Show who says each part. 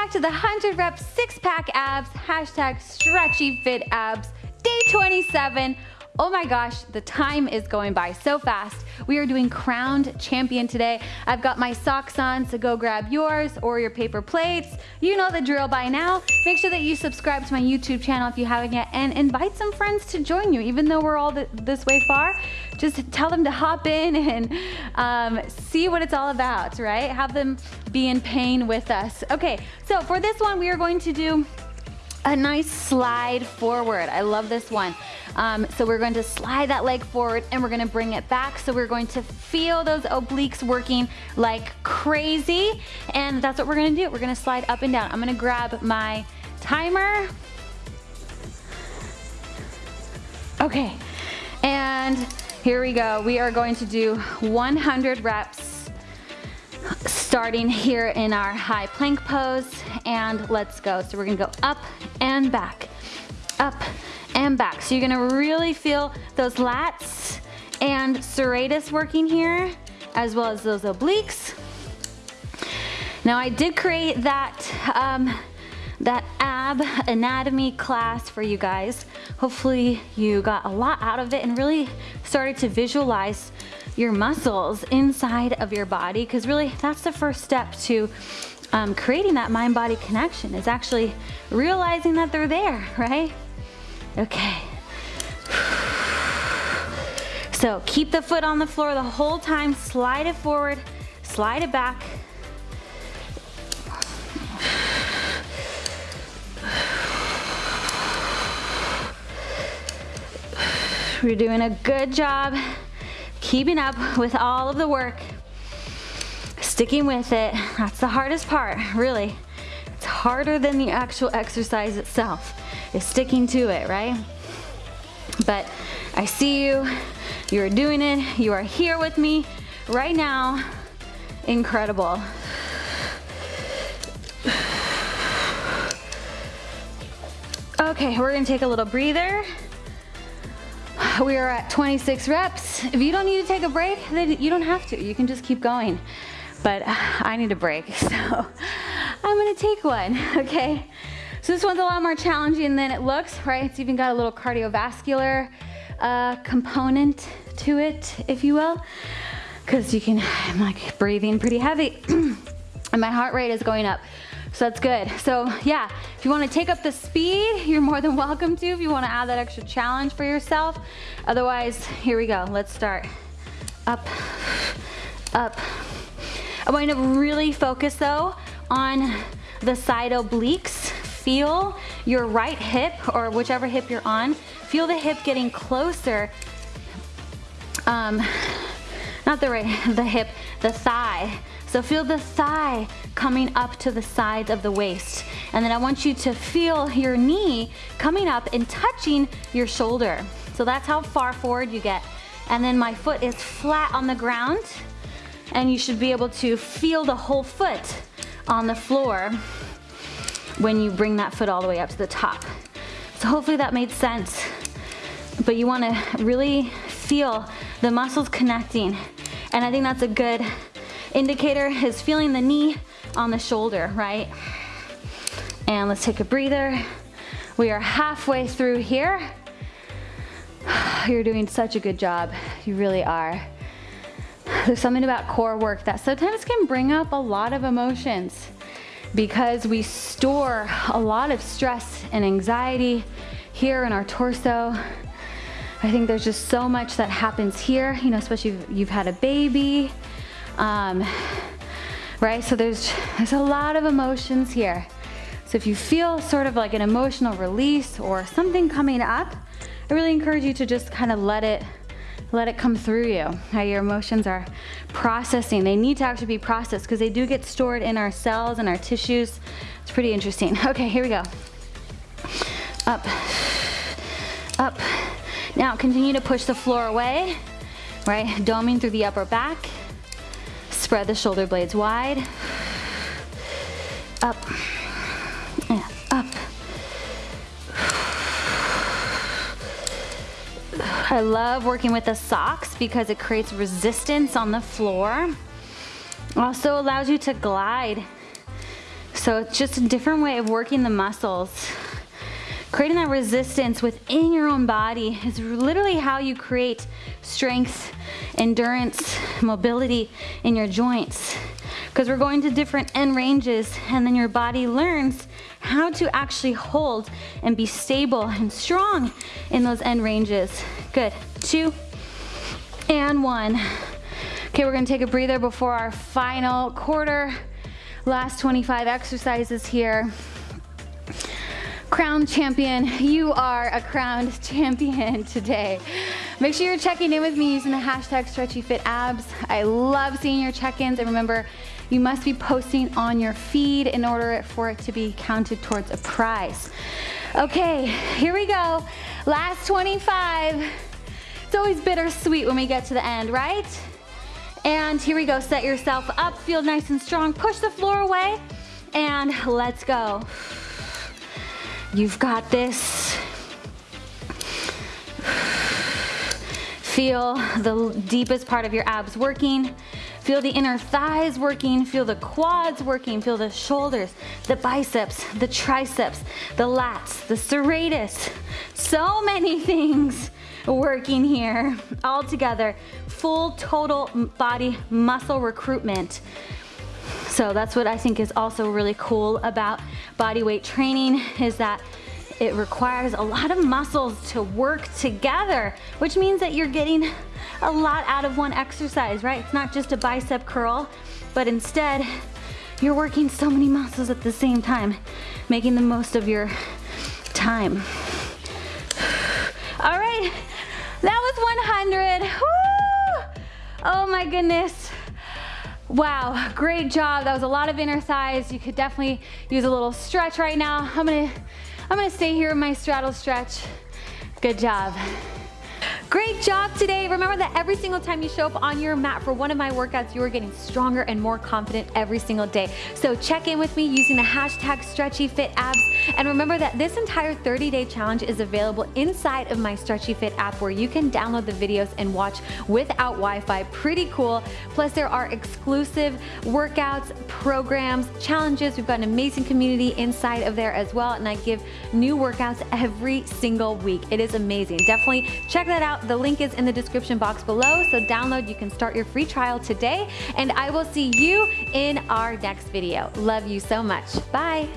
Speaker 1: back to the 100 rep six pack abs, hashtag stretchy fit abs, day 27. Oh my gosh, the time is going by so fast. We are doing crowned champion today. I've got my socks on, so go grab yours or your paper plates. You know the drill by now. Make sure that you subscribe to my YouTube channel if you haven't yet and invite some friends to join you. Even though we're all th this way far, just tell them to hop in and um, see what it's all about, right? Have them be in pain with us. Okay, so for this one, we are going to do a nice slide forward. I love this one. Um, so we're going to slide that leg forward and we're gonna bring it back. So we're going to feel those obliques working like crazy. And that's what we're gonna do. We're gonna slide up and down. I'm gonna grab my timer. Okay, and here we go. We are going to do 100 reps starting here in our high plank pose and let's go. So we're gonna go up and back, up and back. So you're gonna really feel those lats and serratus working here as well as those obliques. Now I did create that, um, that ab anatomy class for you guys. Hopefully you got a lot out of it and really started to visualize your muscles inside of your body because really that's the first step to um, creating that mind-body connection is actually realizing that they're there, right? Okay. So keep the foot on the floor the whole time, slide it forward, slide it back. We're doing a good job keeping up with all of the work, sticking with it. That's the hardest part, really. It's harder than the actual exercise itself, is sticking to it, right? But I see you, you are doing it, you are here with me right now. Incredible. Okay, we're gonna take a little breather. We are at 26 reps. If you don't need to take a break, then you don't have to. You can just keep going. But I need a break, so I'm gonna take one, okay? So this one's a lot more challenging than it looks, right? It's even got a little cardiovascular uh, component to it, if you will. Cause you can, I'm like breathing pretty heavy and my heart rate is going up. So that's good. So yeah, if you wanna take up the speed, you're more than welcome to if you wanna add that extra challenge for yourself. Otherwise, here we go. Let's start. Up, up. I want you to really focus though on the side obliques. Feel your right hip or whichever hip you're on. Feel the hip getting closer. Um, not the right, the hip, the thigh so feel the thigh coming up to the sides of the waist. And then I want you to feel your knee coming up and touching your shoulder. So that's how far forward you get. And then my foot is flat on the ground and you should be able to feel the whole foot on the floor when you bring that foot all the way up to the top. So hopefully that made sense. But you wanna really feel the muscles connecting. And I think that's a good indicator is feeling the knee on the shoulder, right? And let's take a breather. We are halfway through here. You're doing such a good job. You really are. There's something about core work that sometimes can bring up a lot of emotions because we store a lot of stress and anxiety here in our torso. I think there's just so much that happens here, you know, especially if you've had a baby, um, right? So there's, there's a lot of emotions here. So if you feel sort of like an emotional release or something coming up, I really encourage you to just kind of let it let it come through you. How your emotions are processing. They need to actually be processed because they do get stored in our cells and our tissues. It's pretty interesting. Okay, here we go. Up, up. Now continue to push the floor away, right? Doming through the upper back. Spread the shoulder blades wide. Up I love working with the socks because it creates resistance on the floor. Also allows you to glide So it's just a different way of working the muscles. Creating that resistance within your own body is literally how you create strength, endurance, mobility in your joints. Because we're going to different end ranges and then your body learns how to actually hold and be stable and strong in those end ranges. Good, two and one. Okay, we're gonna take a breather before our final quarter. Last 25 exercises here crown champion. You are a crowned champion today. Make sure you're checking in with me using the hashtag stretchyfitabs. I love seeing your check-ins and remember, you must be posting on your feed in order for it to be counted towards a prize. Okay, here we go. Last 25. It's always bittersweet when we get to the end, right? And here we go, set yourself up, feel nice and strong, push the floor away, and let's go. You've got this. Feel the deepest part of your abs working. Feel the inner thighs working, feel the quads working, feel the shoulders, the biceps, the triceps, the lats, the serratus. So many things working here all together. Full total body muscle recruitment. So that's what I think is also really cool about body weight training is that it requires a lot of muscles to work together, which means that you're getting a lot out of one exercise, right? It's not just a bicep curl, but instead you're working so many muscles at the same time, making the most of your time. All right, that was 100. Woo! Oh my goodness. Wow, great job. That was a lot of inner thighs. You could definitely use a little stretch right now. I'm gonna, I'm gonna stay here in my straddle stretch. Good job. Great job today. Remember that every single time you show up on your mat for one of my workouts, you are getting stronger and more confident every single day. So check in with me using the hashtag StretchyFitAbs. And remember that this entire 30-day challenge is available inside of my Stretchy Fit app where you can download the videos and watch without Wi-Fi. Pretty cool. Plus there are exclusive workouts, programs, challenges. We've got an amazing community inside of there as well. And I give new workouts every single week. It is amazing. Definitely check that the link is in the description box below, so download, you can start your free trial today, and I will see you in our next video. Love you so much. Bye.